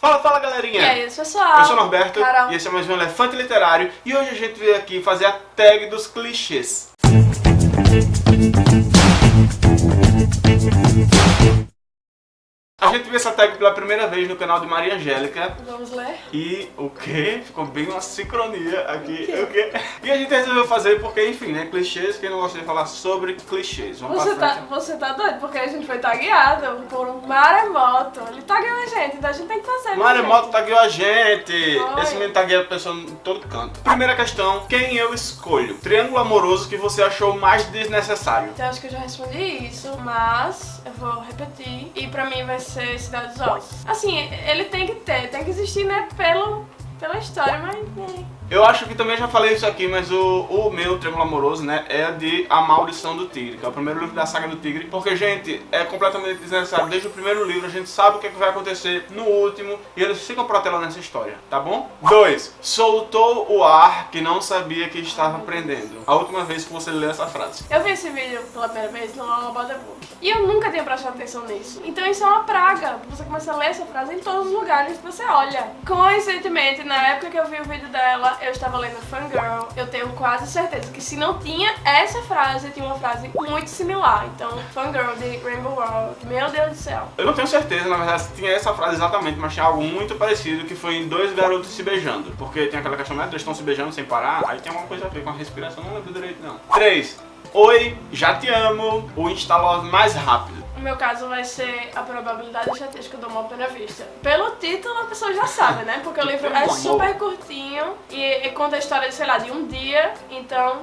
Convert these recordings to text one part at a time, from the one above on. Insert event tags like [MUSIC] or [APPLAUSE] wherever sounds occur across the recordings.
Fala, fala galerinha! E aí, pessoal? Eu sou o Norberto Carol. e esse é mais um Elefante Literário e hoje a gente veio aqui fazer a tag dos clichês. A gente viu essa tag pela primeira vez no canal de Maria Angélica Vamos ler? e o que? Ficou bem uma sincronia aqui. O quê? Quê? E a gente resolveu fazer porque, enfim, né? Clichês, quem não gosta de falar sobre clichês. Vamos Você tá, você tá doido? Porque a gente foi tagueado por um maremoto. Ele tagueou a gente, então a gente tem que fazer. né, Maremoto tagueou a gente! Foi. Esse menino tagueia a pessoa em todo canto. Primeira questão, quem eu escolho? Triângulo amoroso que você achou mais desnecessário. Então acho que eu já respondi isso, mas eu vou repetir. E pra mim vai ser Cidade dos Ossos. Assim, ele tem que ter, tem que existir, né, pelo, pela história, mas... né, Eu acho que também já falei isso aqui, mas o, o meu Triângulo Amoroso, né, é de A Maldição do Tigre, que é o primeiro livro da saga do Tigre. Porque, gente, é completamente desnecessário. Desde o primeiro livro a gente sabe o que, é que vai acontecer no último e eles ficam protelando nessa história, tá bom? 2. Soltou o ar que não sabia que estava prendendo. A última vez que você leu essa frase. Eu vi esse vídeo pela primeira vez no Book e eu nunca tinha prestado atenção nisso. Então isso é uma praga. Você começa a ler essa frase em todos os lugares que você olha. Coincidentemente, na época que eu vi o vídeo dela, eu estava lendo Fangirl. Eu tenho quase certeza que se não tinha essa frase, tinha uma frase muito similar. Então, Fangirl de Rainbow World. Meu Deus do céu. Eu não tenho certeza, na verdade, se tinha essa frase exatamente, mas tinha algo muito parecido que foi em dois garotos se beijando. Porque tem aquela questão, né? Eles estão se beijando sem parar, aí tem alguma coisa a ver com a respiração, não lembro direito não. 3. Oi, já te amo, o Instalove mais rápido. No meu caso vai ser a probabilidade estatística do à primeira vista. Pelo título a pessoa já sabe, né? Porque o livro é Amor. super curtinho e, e conta a história de, sei lá, de um dia, então...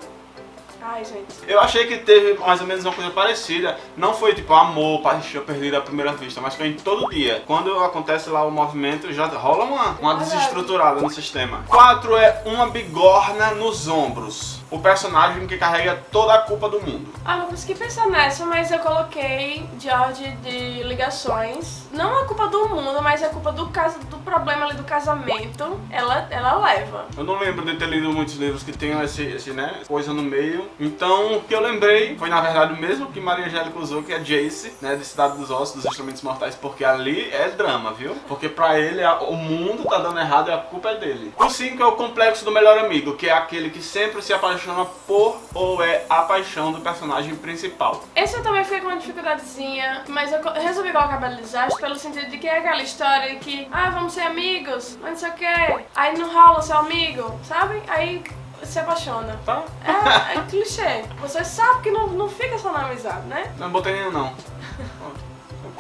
Ai, gente. Eu achei que teve mais ou menos uma coisa parecida. Não foi tipo amor, paixão perdida à primeira vista, mas foi em todo dia. Quando acontece lá o movimento, já rola uma, uma desestruturada no sistema. 4 é uma bigorna nos ombros. O personagem que carrega toda a culpa do mundo. Ah, não consegui pensar nessa, mas eu coloquei George de ligações. Não a culpa do mundo, mas a culpa do, caso, do problema ali do casamento. Ela, ela leva. Eu não lembro de ter lido muitos livros que tenham esse, esse, né, coisa no meio. Então, o que eu lembrei foi, na verdade, o mesmo que Maria Angélica usou, que é Jace, né, de Cidade dos Ossos, dos Instrumentos Mortais, porque ali é drama, viu? Porque pra ele, a- o mundo tá dando errado e a culpa é dele. O 5 é o complexo do melhor amigo, que é aquele que sempre se apaixona por ou é a paixão do personagem principal. Esse eu também fiquei com uma dificuldadezinha, mas eu resolvi colocar Bela Desastre pelo sentido de que é aquela história de que, ah, vamos ser amigos, mas não sei o que, aí não rola ser amigo, sabe? Aí se apaixona. Tá? É, é clichê. Você sabe que não, não fica só na amizade, né? Não botei nenhum não.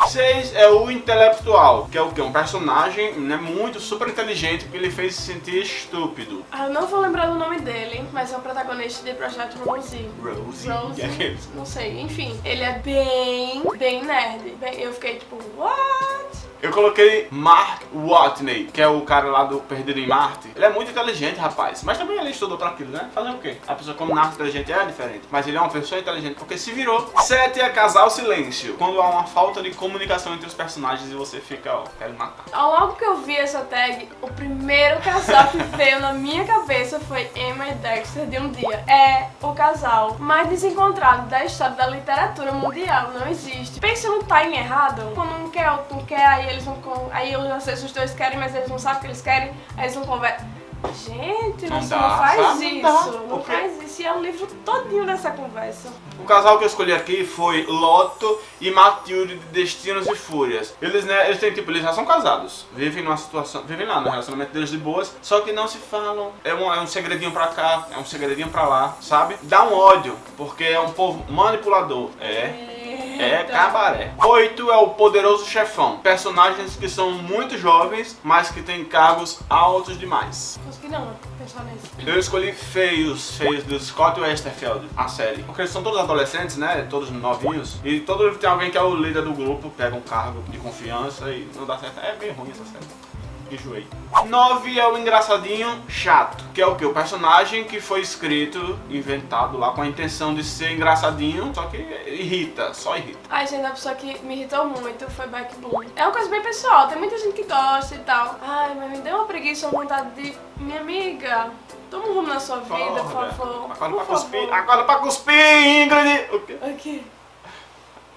6 é o intelectual, que é o que? Um personagem né, muito super inteligente porque ele fez se sentir estúpido. Ah, eu não vou lembrar do nome dele, mas é o protagonista de Projeto Rosie. Rosie. Rosie, que é não sei, enfim. Ele é bem, bem nerd. Bem- eu fiquei tipo, what? Eu coloquei Mark Watney, que é o cara lá do Perdido em Marte. Ele é muito inteligente, rapaz. Mas também ele estudou pra aquilo, né? Fazer o quê? A pessoa como nasce inteligente é diferente. Mas ele é uma pessoa inteligente porque se virou. 7 é casar o silêncio. Quando há uma falta de comunicação entre os personagens e você fica, ó, quero matar. Logo que eu vi essa tag, o primeiro casal que veio na minha cabeça foi Emma e Dexter de um dia. É o casal mais desencontrado da história da literatura mundial, não existe. Pensa no time errado. Quando um quer, não quer, aí eles não con- aí sei se os dois querem, mas eles não sabem o que eles querem, aí eles não conversam. Gente, Não não, dá, não faz sabe? isso, Não dá. não Porque- faz isso. E é o livro todinho dessa conversa. O casal que eu escolhi aqui foi Loto e Matilde de Destinos e Fúrias. Eles, né, eles têm tipo, eles já são casados. Vivem numa situação, vivem lá no relacionamento deles de boas, só que não se falam. É um, é um segredinho pra cá, é um segredinho pra lá, sabe? Dá um ódio, porque é um povo manipulador. É. É Eita. cabaré. Oito é o poderoso chefão. Personagens que são muito jovens, mas que têm cargos altos demais. Consegui não pensar nisso. Eu escolhi Feios, Feios do Scott Westerfeld, a série. Porque eles são todos adolescentes, né? Todos novinhos. E todo livro tem alguém que é o líder do grupo, pega um cargo de confiança e não dá certo. É bem ruim essa série. Enjoei. 9 é o engraçadinho chato, que é o que? O personagem que foi escrito, inventado lá com a intenção de ser engraçadinho, só que irrita, só irrita. Ai, gente, a pessoa que me irritou muito foi Beck Bloom. É uma coisa bem pessoal, tem muita gente que gosta e tal. Ai, mas me deu uma preguiça, uma vontade de... Minha amiga, toma um rumo na sua vida, por Porra, favor. Acorda por pra cuspir, favor. acorda pra cuspir, Ingrid! O quê?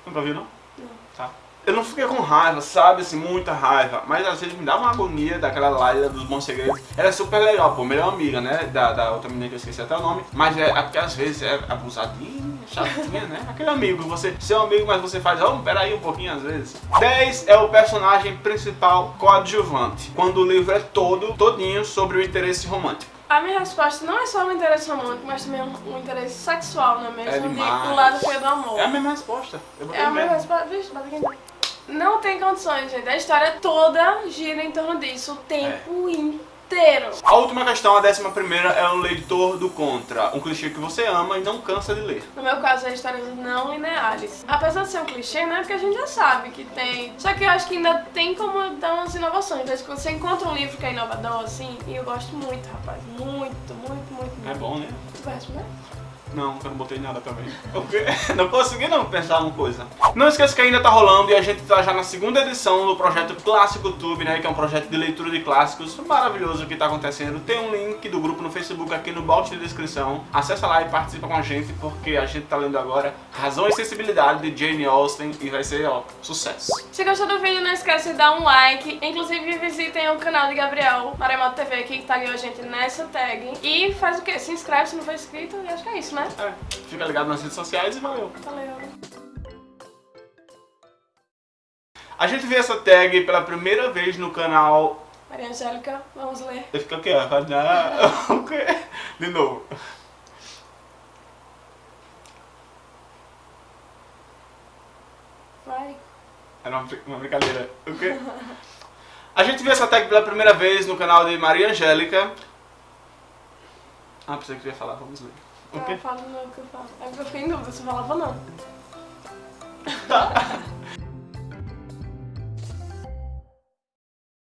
Nunca viu, não? Não. Tá. Eu não fiquei com raiva, sabe, assim, muita raiva, mas às vezes me dava uma agonia daquela Laila dos Bons Segredos. Ela é super legal, pô, melhor amiga, né, da, da outra menina que eu esqueci até o nome, mas é, é porque às vezes é abusadinha, chatinha, né, aquele amigo, você, seu amigo, mas você faz, oh, peraí um pouquinho às vezes. 10 é o personagem principal coadjuvante, quando o livro é todo, todinho sobre o interesse romântico. A minha resposta não é só um interesse romântico, mas também um, um interesse sexual, não é mesmo? É De- demais. do lado do amor. É a mesma resposta. É a minha mesmo. resposta. Vixe, bate aqui. Não tem condições, gente. A história toda gira em torno disso o tempo É. inteiro. A última questão, a décima primeira, é o leitor do contra. Um clichê que você ama e não cansa de ler. No meu caso, é histórias não lineares. Apesar de ser um clichê, né? Porque a gente já sabe que tem. Só que eu acho que ainda tem como dar umas inovações. Às vezes quando você encontra um livro que é inovador, assim, e eu gosto muito, rapaz. Muito, muito, muito, muito. É bom, né? Tu vai responder? Não, eu não botei nada também. [LAUGHS] O quê? Não consegui não pensar uma coisa. Não esqueça que ainda tá rolando e a gente tá já na segunda edição do projeto Clássico Tube, né? Que é um projeto de leitura de clássicos maravilhoso que tá acontecendo. Tem um link do grupo no Facebook aqui no box de descrição. Acessa lá e participa com a gente, porque a gente tá lendo agora Razão e Sensibilidade de Jane Austen e vai ser, ó, sucesso. Se gostou do vídeo, não esquece de dar um like. Inclusive, visitem o canal de Gabriel Maremoto TV, que tagueou a gente nessa tag. E faz o quê? Se inscreve se não for inscrito. E acho que é isso, né? É, fica ligado nas redes sociais e valeu. Valeu. A gente vê essa tag pela primeira vez no canal. Maria Angélica, vamos ler. Eu fico aqui, ó. Não. O quê? De novo. Vai. Era uma, brin- uma brincadeira. O quê? A gente viu essa tag pela primeira vez no canal de Maria Angélica. Ah, pensei que eu ia falar, vamos ler. O quê? fala no que eu falo. É porque eu fiquei em dúvida se eu falava não. Tá. [LAUGHS]